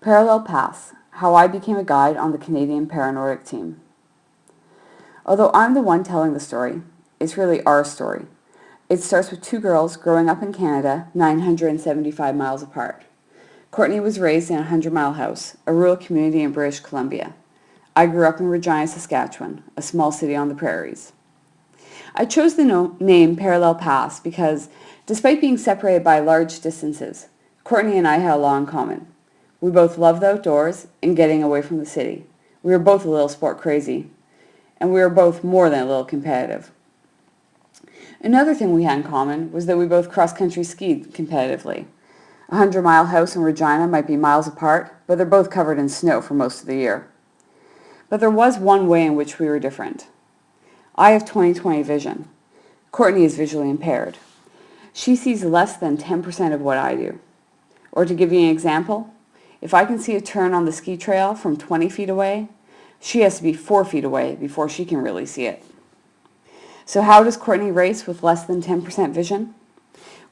Parallel Paths, How I Became a Guide on the Canadian Paranordic Team. Although I'm the one telling the story, it's really our story. It starts with two girls growing up in Canada, 975 miles apart. Courtney was raised in a 100-mile house, a rural community in British Columbia. I grew up in Regina, Saskatchewan, a small city on the prairies. I chose the no name Parallel Paths because, despite being separated by large distances, Courtney and I had a lot in common. We both loved the outdoors and getting away from the city. We were both a little sport crazy, and we were both more than a little competitive. Another thing we had in common was that we both cross-country skied competitively. A hundred-mile house in Regina might be miles apart, but they're both covered in snow for most of the year. But there was one way in which we were different. I have 20/20 vision. Courtney is visually impaired. She sees less than 10% of what I do. Or to give you an example, if I can see a turn on the ski trail from 20 feet away, she has to be 4 feet away before she can really see it. So how does Courtney race with less than 10% vision?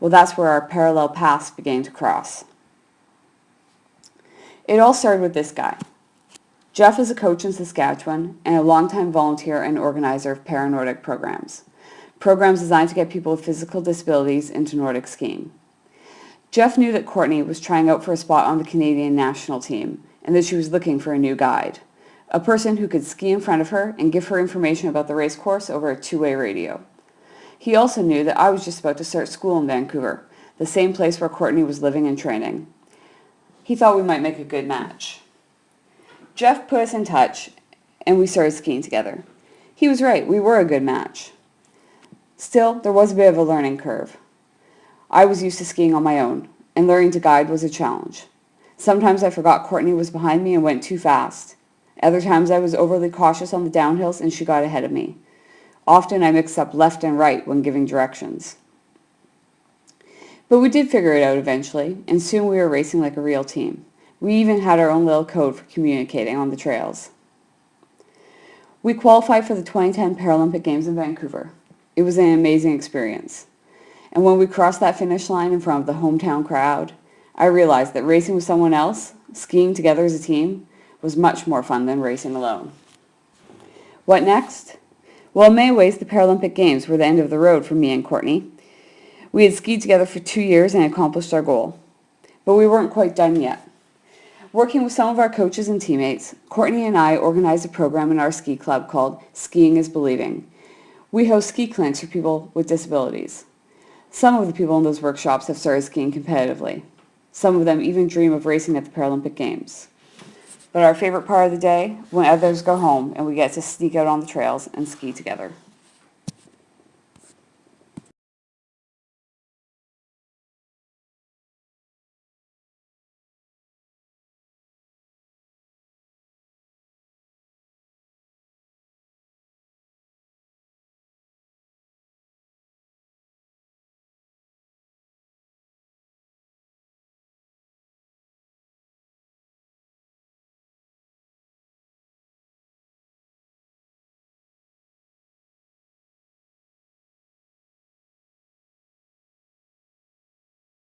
Well, that's where our parallel paths began to cross. It all started with this guy. Jeff is a coach in Saskatchewan and a longtime volunteer and organizer of Paranordic programs. Programs designed to get people with physical disabilities into Nordic skiing. Jeff knew that Courtney was trying out for a spot on the Canadian national team and that she was looking for a new guide, a person who could ski in front of her and give her information about the race course over a two-way radio. He also knew that I was just about to start school in Vancouver, the same place where Courtney was living and training. He thought we might make a good match. Jeff put us in touch and we started skiing together. He was right, we were a good match. Still, there was a bit of a learning curve. I was used to skiing on my own, and learning to guide was a challenge. Sometimes I forgot Courtney was behind me and went too fast. Other times I was overly cautious on the downhills and she got ahead of me. Often I mixed up left and right when giving directions. But we did figure it out eventually, and soon we were racing like a real team. We even had our own little code for communicating on the trails. We qualified for the 2010 Paralympic Games in Vancouver. It was an amazing experience. And when we crossed that finish line in front of the hometown crowd, I realized that racing with someone else, skiing together as a team, was much more fun than racing alone. What next? Well, in many ways, the Paralympic Games were the end of the road for me and Courtney. We had skied together for two years and accomplished our goal. But we weren't quite done yet. Working with some of our coaches and teammates, Courtney and I organized a program in our ski club called Skiing is Believing. We host ski clinics for people with disabilities. Some of the people in those workshops have started skiing competitively. Some of them even dream of racing at the Paralympic Games. But our favorite part of the day, when others go home and we get to sneak out on the trails and ski together.